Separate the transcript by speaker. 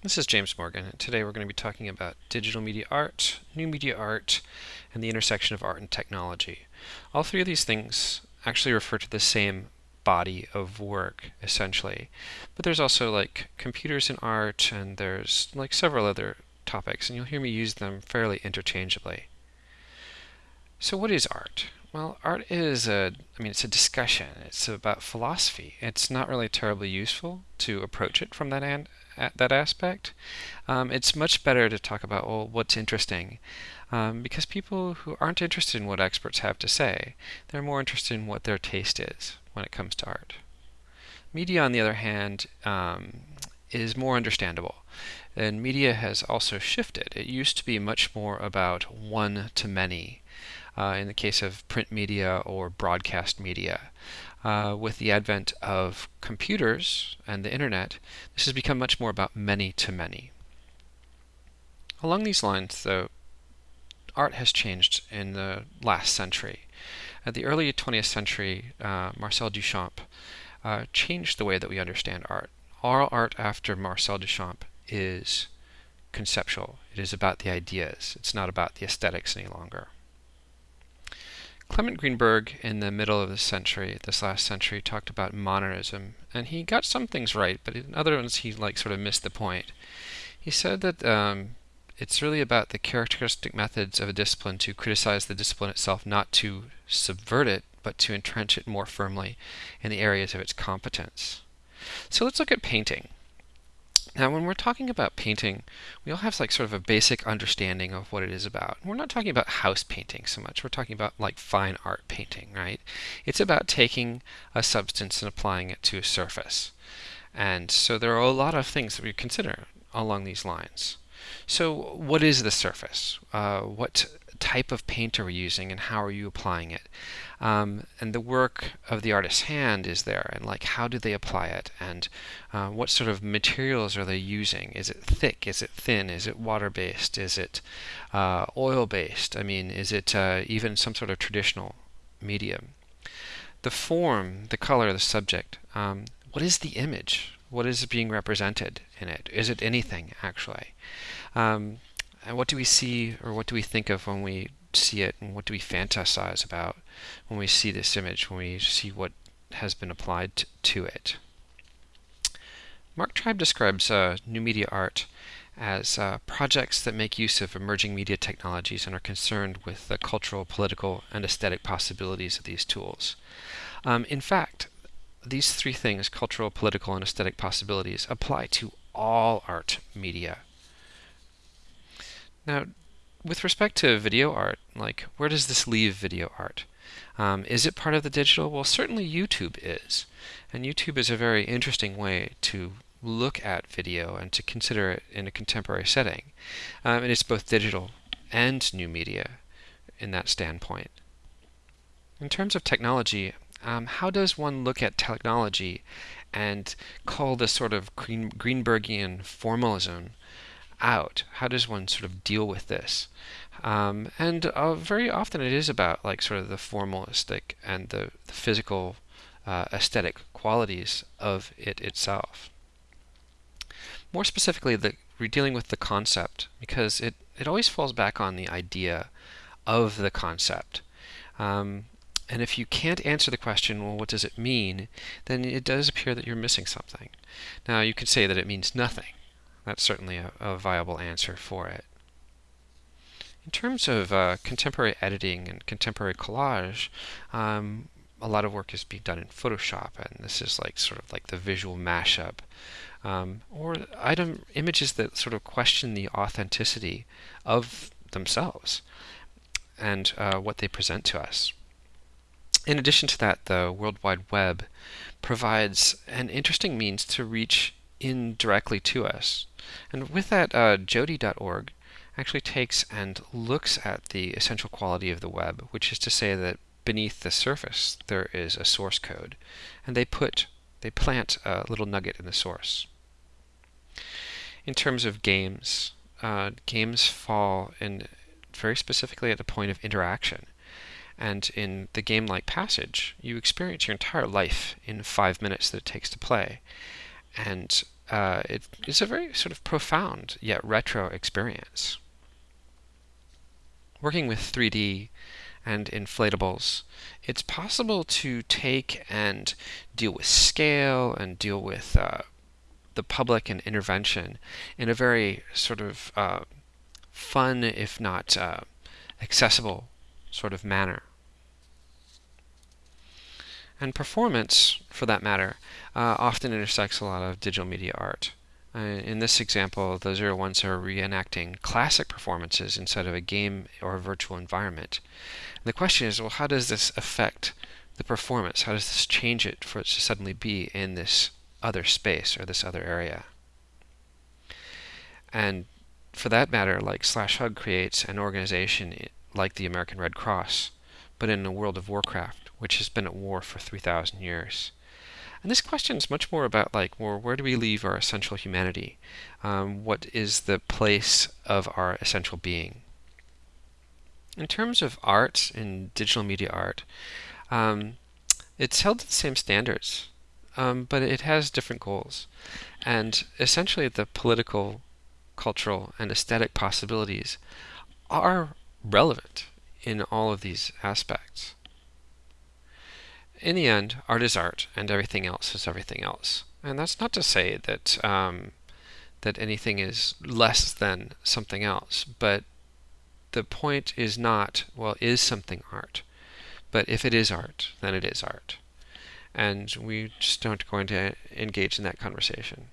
Speaker 1: This is James Morgan, and today we're going to be talking about digital media art, new media art, and the intersection of art and technology. All three of these things actually refer to the same body of work, essentially. But there's also like computers in art, and there's like several other topics, and you'll hear me use them fairly interchangeably. So what is art? Well, art is a, I mean, it's a discussion. It's about philosophy. It's not really terribly useful to approach it from that end, that aspect. Um, it's much better to talk about, well, what's interesting. Um, because people who aren't interested in what experts have to say, they're more interested in what their taste is when it comes to art. Media, on the other hand, um, is more understandable. And media has also shifted. It used to be much more about one to many uh, in the case of print media or broadcast media. Uh, with the advent of computers and the internet, this has become much more about many to many. Along these lines, though, art has changed in the last century. At the early 20th century, uh, Marcel Duchamp uh, changed the way that we understand art. All art after Marcel Duchamp is conceptual. It is about the ideas. It's not about the aesthetics any longer. Clement Greenberg in the middle of the century, this last century, talked about modernism, and he got some things right, but in other ones he like sort of missed the point. He said that um, it's really about the characteristic methods of a discipline to criticize the discipline itself, not to subvert it, but to entrench it more firmly in the areas of its competence. So let's look at painting. Now, when we're talking about painting, we all have like sort of a basic understanding of what it is about. We're not talking about house painting so much. We're talking about like fine art painting, right? It's about taking a substance and applying it to a surface. And so there are a lot of things that we consider along these lines. So what is the surface? Uh, what type of paint are we using and how are you applying it? Um, and the work of the artist's hand is there and like how do they apply it and uh, what sort of materials are they using? Is it thick? Is it thin? Is it water-based? Is it uh, oil-based? I mean, is it uh, even some sort of traditional medium? The form, the color, the subject. Um, what is the image? What is being represented in it? Is it anything actually? Um, and what do we see or what do we think of when we see it and what do we fantasize about when we see this image, when we see what has been applied to it? Mark Tribe describes uh, new media art as uh, projects that make use of emerging media technologies and are concerned with the cultural, political, and aesthetic possibilities of these tools. Um, in fact, these three things, cultural, political, and aesthetic possibilities, apply to all art media. Now, with respect to video art, like where does this leave video art? Um, is it part of the digital? Well, certainly YouTube is. And YouTube is a very interesting way to look at video and to consider it in a contemporary setting. Um, and it's both digital and new media in that standpoint. In terms of technology, um, how does one look at technology and call this sort of Green Greenbergian formalism out? How does one sort of deal with this? Um, and uh, very often it is about like sort of the formalistic and the, the physical uh, aesthetic qualities of it itself. More specifically, the, we're dealing with the concept because it, it always falls back on the idea of the concept. Um, and if you can't answer the question, well, what does it mean, then it does appear that you're missing something. Now, you could say that it means nothing. That's certainly a, a viable answer for it. In terms of uh, contemporary editing and contemporary collage, um, a lot of work is being done in Photoshop, and this is like sort of like the visual mashup, um, or item images that sort of question the authenticity of themselves and uh, what they present to us. In addition to that, the World Wide Web provides an interesting means to reach in directly to us. And with that, uh, Jodi.org actually takes and looks at the essential quality of the web, which is to say that beneath the surface there is a source code, and they put, they plant a little nugget in the source. In terms of games, uh, games fall in very specifically at the point of interaction. And in the game like Passage, you experience your entire life in five minutes that it takes to play. And uh, it is a very sort of profound yet retro experience. Working with 3D and inflatables, it's possible to take and deal with scale and deal with uh, the public and intervention in a very sort of uh, fun, if not uh, accessible sort of manner. And performance, for that matter, uh, often intersects a lot of digital media art. Uh, in this example, the Zero Ones are reenacting classic performances inside of a game or a virtual environment. And the question is, well, how does this affect the performance? How does this change it for it to suddenly be in this other space or this other area? And for that matter, like Slash Hug creates an organization like the American Red Cross, but in a world of Warcraft, which has been at war for 3,000 years. And this question is much more about like, well, where do we leave our essential humanity? Um, what is the place of our essential being? In terms of art and digital media art, um, it's held to the same standards, um, but it has different goals. And essentially, the political, cultural, and aesthetic possibilities are relevant in all of these aspects. In the end, art is art, and everything else is everything else. And that's not to say that um, that anything is less than something else, but the point is not, well, is something art? But if it is art, then it is art. And we just aren't going to engage in that conversation.